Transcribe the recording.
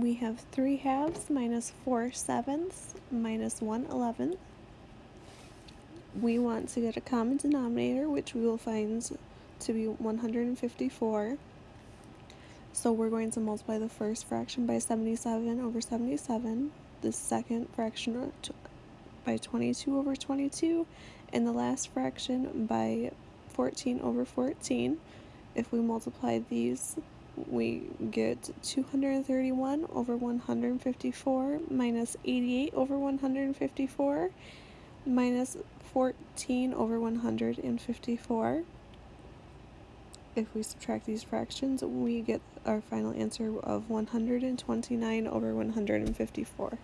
we have 3 halves minus 4 sevenths minus 1 eleventh. We want to get a common denominator, which we will find to be 154. So we're going to multiply the first fraction by 77 over 77, the second fraction by 22 over 22, and the last fraction by 14 over 14. If we multiply these, we get 231 over 154 minus 88 over 154 minus 14 over 154. If we subtract these fractions, we get our final answer of 129 over 154.